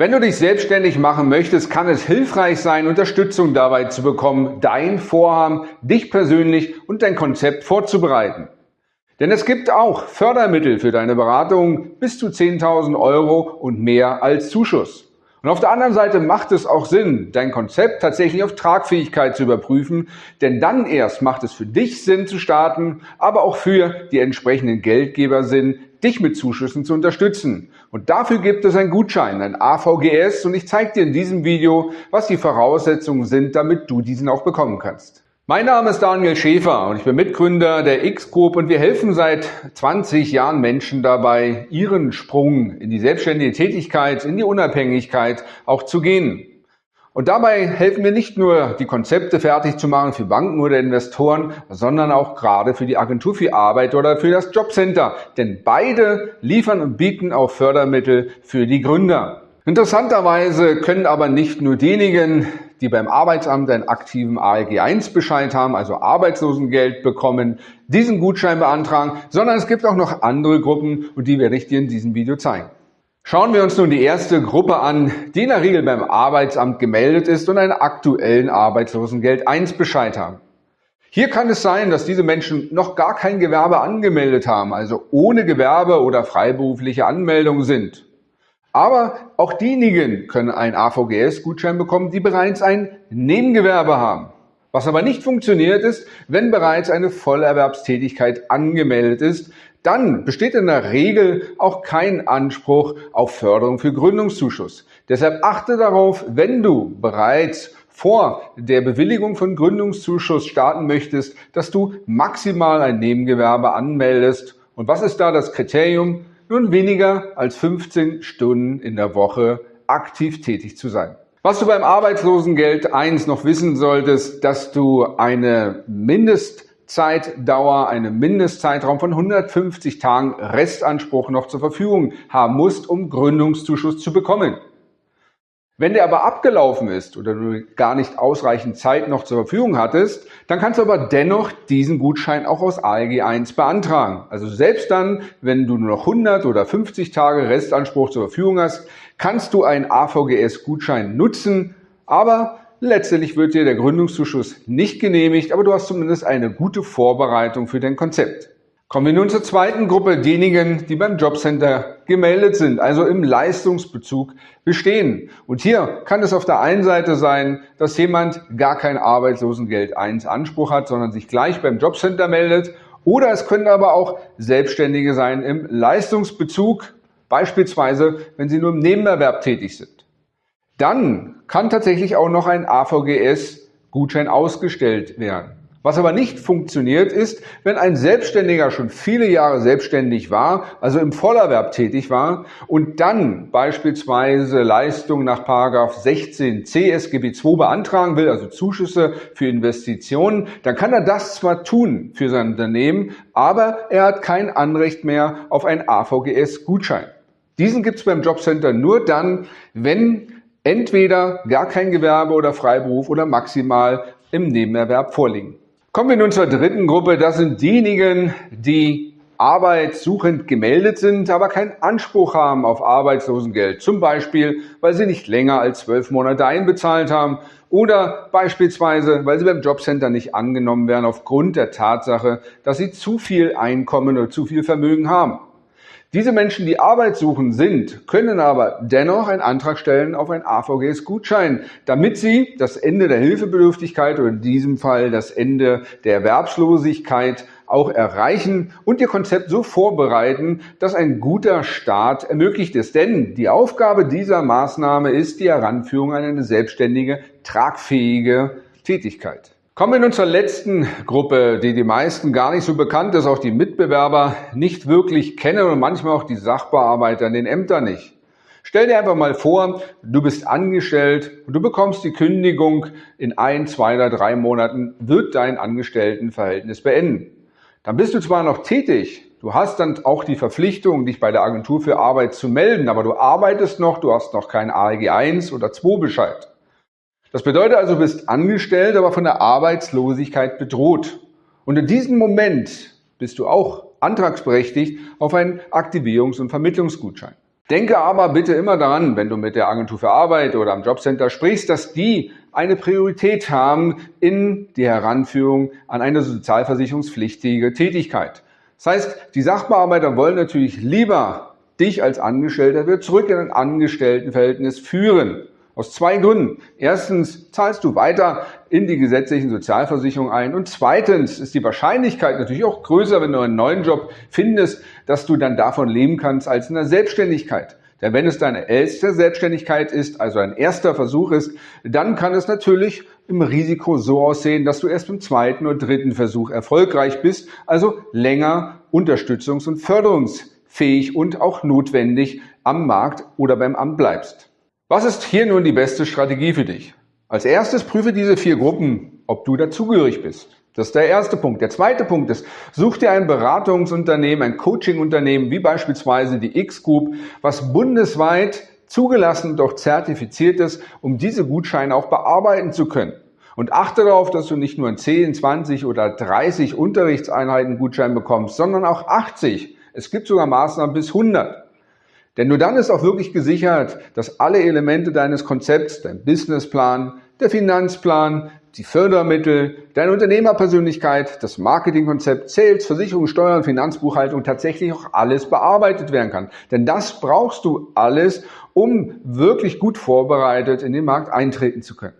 Wenn du dich selbstständig machen möchtest, kann es hilfreich sein, Unterstützung dabei zu bekommen, dein Vorhaben, dich persönlich und dein Konzept vorzubereiten. Denn es gibt auch Fördermittel für deine Beratung bis zu 10.000 Euro und mehr als Zuschuss. Und auf der anderen Seite macht es auch Sinn, dein Konzept tatsächlich auf Tragfähigkeit zu überprüfen, denn dann erst macht es für dich Sinn zu starten, aber auch für die entsprechenden Geldgeber Sinn, dich mit Zuschüssen zu unterstützen. Und dafür gibt es einen Gutschein, ein AVGS, und ich zeige dir in diesem Video, was die Voraussetzungen sind, damit du diesen auch bekommen kannst. Mein Name ist Daniel Schäfer und ich bin Mitgründer der X-Group und wir helfen seit 20 Jahren Menschen dabei, ihren Sprung in die selbstständige Tätigkeit, in die Unabhängigkeit auch zu gehen. Und dabei helfen wir nicht nur, die Konzepte fertig zu machen für Banken oder Investoren, sondern auch gerade für die Agentur für Arbeit oder für das Jobcenter. Denn beide liefern und bieten auch Fördermittel für die Gründer. Interessanterweise können aber nicht nur diejenigen, die beim Arbeitsamt einen aktiven ALG-1-Bescheid haben, also Arbeitslosengeld bekommen, diesen Gutschein beantragen, sondern es gibt auch noch andere Gruppen und die werde ich dir in diesem Video zeigen. Schauen wir uns nun die erste Gruppe an, die in der Regel beim Arbeitsamt gemeldet ist und einen aktuellen Arbeitslosengeld 1 Bescheid haben. Hier kann es sein, dass diese Menschen noch gar kein Gewerbe angemeldet haben, also ohne Gewerbe oder freiberufliche Anmeldung sind. Aber auch diejenigen können einen AVGS-Gutschein bekommen, die bereits ein Nebengewerbe haben. Was aber nicht funktioniert ist, wenn bereits eine Vollerwerbstätigkeit angemeldet ist, dann besteht in der Regel auch kein Anspruch auf Förderung für Gründungszuschuss. Deshalb achte darauf, wenn du bereits vor der Bewilligung von Gründungszuschuss starten möchtest, dass du maximal ein Nebengewerbe anmeldest. Und was ist da das Kriterium? Nun weniger als 15 Stunden in der Woche aktiv tätig zu sein. Was du beim Arbeitslosengeld 1 noch wissen solltest, dass du eine Mindestzeitdauer, einen Mindestzeitraum von 150 Tagen Restanspruch noch zur Verfügung haben musst, um Gründungszuschuss zu bekommen. Wenn der aber abgelaufen ist oder du gar nicht ausreichend Zeit noch zur Verfügung hattest, dann kannst du aber dennoch diesen Gutschein auch aus ALG 1 beantragen. Also selbst dann, wenn du nur noch 100 oder 50 Tage Restanspruch zur Verfügung hast, kannst du einen AVGS-Gutschein nutzen, aber letztendlich wird dir der Gründungszuschuss nicht genehmigt, aber du hast zumindest eine gute Vorbereitung für dein Konzept. Kommen wir nun zur zweiten Gruppe, diejenigen, die beim Jobcenter gemeldet sind, also im Leistungsbezug bestehen. Und hier kann es auf der einen Seite sein, dass jemand gar kein Arbeitslosengeld 1 Anspruch hat, sondern sich gleich beim Jobcenter meldet. Oder es können aber auch Selbstständige sein im Leistungsbezug, beispielsweise wenn sie nur im Nebenerwerb tätig sind. Dann kann tatsächlich auch noch ein AVGS-Gutschein ausgestellt werden. Was aber nicht funktioniert ist, wenn ein Selbstständiger schon viele Jahre selbstständig war, also im Vollerwerb tätig war und dann beispielsweise Leistungen nach 16 CSGB II beantragen will, also Zuschüsse für Investitionen, dann kann er das zwar tun für sein Unternehmen, aber er hat kein Anrecht mehr auf einen AVGS-Gutschein. Diesen gibt es beim Jobcenter nur dann, wenn entweder gar kein Gewerbe oder Freiberuf oder maximal im Nebenerwerb vorliegen. Kommen wir nun zur dritten Gruppe. Das sind diejenigen, die arbeitssuchend gemeldet sind, aber keinen Anspruch haben auf Arbeitslosengeld. Zum Beispiel, weil sie nicht länger als zwölf Monate einbezahlt haben oder beispielsweise, weil sie beim Jobcenter nicht angenommen werden aufgrund der Tatsache, dass sie zu viel Einkommen oder zu viel Vermögen haben. Diese Menschen, die Arbeit suchen sind, können aber dennoch einen Antrag stellen auf einen AVGS-Gutschein, damit sie das Ende der Hilfebedürftigkeit oder in diesem Fall das Ende der Erwerbslosigkeit auch erreichen und ihr Konzept so vorbereiten, dass ein guter Start ermöglicht ist. Denn die Aufgabe dieser Maßnahme ist die Heranführung an eine selbstständige, tragfähige Tätigkeit. Kommen wir nun zur letzten Gruppe, die die meisten gar nicht so bekannt ist, auch die Mitbewerber nicht wirklich kennen und manchmal auch die Sachbearbeiter in den Ämtern nicht. Stell dir einfach mal vor, du bist angestellt und du bekommst die Kündigung, in ein, zwei oder drei Monaten wird dein Angestelltenverhältnis beenden. Dann bist du zwar noch tätig, du hast dann auch die Verpflichtung, dich bei der Agentur für Arbeit zu melden, aber du arbeitest noch, du hast noch keinen ALG 1 oder 2 Bescheid. Das bedeutet also, du bist angestellt, aber von der Arbeitslosigkeit bedroht. Und in diesem Moment bist du auch antragsberechtigt auf einen Aktivierungs- und Vermittlungsgutschein. Denke aber bitte immer daran, wenn du mit der Agentur für Arbeit oder am Jobcenter sprichst, dass die eine Priorität haben in die Heranführung an eine sozialversicherungspflichtige Tätigkeit. Das heißt, die Sachbearbeiter wollen natürlich lieber dich als Angestellter wieder zurück in ein Angestelltenverhältnis führen. Aus zwei Gründen. Erstens zahlst du weiter in die gesetzlichen Sozialversicherungen ein und zweitens ist die Wahrscheinlichkeit natürlich auch größer, wenn du einen neuen Job findest, dass du dann davon leben kannst als in der Selbstständigkeit. Denn wenn es deine erste Selbstständigkeit ist, also ein erster Versuch ist, dann kann es natürlich im Risiko so aussehen, dass du erst im zweiten oder dritten Versuch erfolgreich bist, also länger unterstützungs- und förderungsfähig und auch notwendig am Markt oder beim Amt bleibst. Was ist hier nun die beste Strategie für dich? Als erstes prüfe diese vier Gruppen, ob du dazugehörig bist. Das ist der erste Punkt. Der zweite Punkt ist, such dir ein Beratungsunternehmen, ein Coachingunternehmen, wie beispielsweise die X-Group, was bundesweit zugelassen und auch zertifiziert ist, um diese Gutscheine auch bearbeiten zu können. Und achte darauf, dass du nicht nur 10, 20 oder 30 Unterrichtseinheiten Gutschein bekommst, sondern auch 80. Es gibt sogar Maßnahmen bis 100. Denn nur dann ist auch wirklich gesichert, dass alle Elemente deines Konzepts, dein Businessplan, der Finanzplan, die Fördermittel, deine Unternehmerpersönlichkeit, das Marketingkonzept, Sales, Versicherung, Steuern, Finanzbuchhaltung tatsächlich auch alles bearbeitet werden kann. Denn das brauchst du alles, um wirklich gut vorbereitet in den Markt eintreten zu können.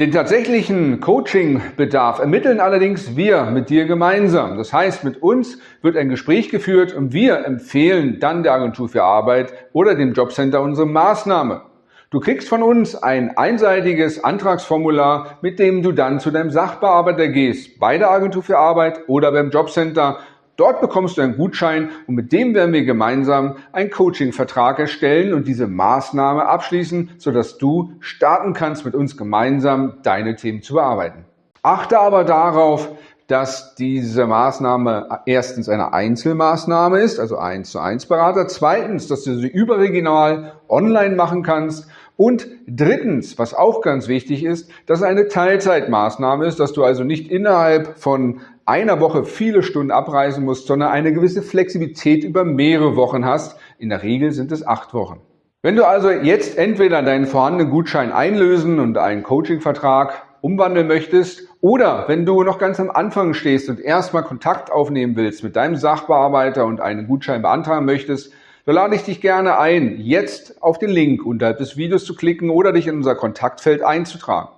Den tatsächlichen Coaching-Bedarf ermitteln allerdings wir mit dir gemeinsam. Das heißt, mit uns wird ein Gespräch geführt und wir empfehlen dann der Agentur für Arbeit oder dem Jobcenter unsere Maßnahme. Du kriegst von uns ein einseitiges Antragsformular, mit dem du dann zu deinem Sachbearbeiter gehst, bei der Agentur für Arbeit oder beim Jobcenter Dort bekommst du einen Gutschein und mit dem werden wir gemeinsam einen Coaching-Vertrag erstellen und diese Maßnahme abschließen, sodass du starten kannst, mit uns gemeinsam deine Themen zu bearbeiten. Achte aber darauf, dass diese Maßnahme erstens eine Einzelmaßnahme ist, also eins zu eins Berater. Zweitens, dass du sie überregional online machen kannst. Und drittens, was auch ganz wichtig ist, dass es eine Teilzeitmaßnahme ist, dass du also nicht innerhalb von einer Woche viele Stunden abreisen musst, sondern eine gewisse Flexibilität über mehrere Wochen hast. In der Regel sind es acht Wochen. Wenn du also jetzt entweder deinen vorhandenen Gutschein einlösen und einen Coachingvertrag umwandeln möchtest oder wenn du noch ganz am Anfang stehst und erstmal Kontakt aufnehmen willst mit deinem Sachbearbeiter und einen Gutschein beantragen möchtest, dann lade ich dich gerne ein, jetzt auf den Link unterhalb des Videos zu klicken oder dich in unser Kontaktfeld einzutragen.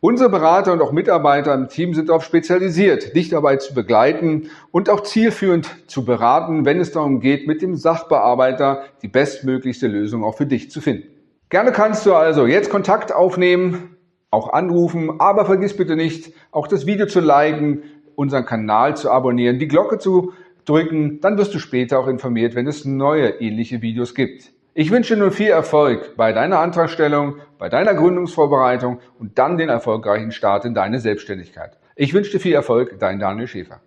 Unsere Berater und auch Mitarbeiter im Team sind darauf spezialisiert, dich dabei zu begleiten und auch zielführend zu beraten, wenn es darum geht, mit dem Sachbearbeiter die bestmöglichste Lösung auch für dich zu finden. Gerne kannst du also jetzt Kontakt aufnehmen, auch anrufen, aber vergiss bitte nicht, auch das Video zu liken, unseren Kanal zu abonnieren, die Glocke zu drücken, dann wirst du später auch informiert, wenn es neue ähnliche Videos gibt. Ich wünsche dir nur viel Erfolg bei deiner Antragstellung, bei deiner Gründungsvorbereitung und dann den erfolgreichen Start in deine Selbstständigkeit. Ich wünsche dir viel Erfolg, dein Daniel Schäfer.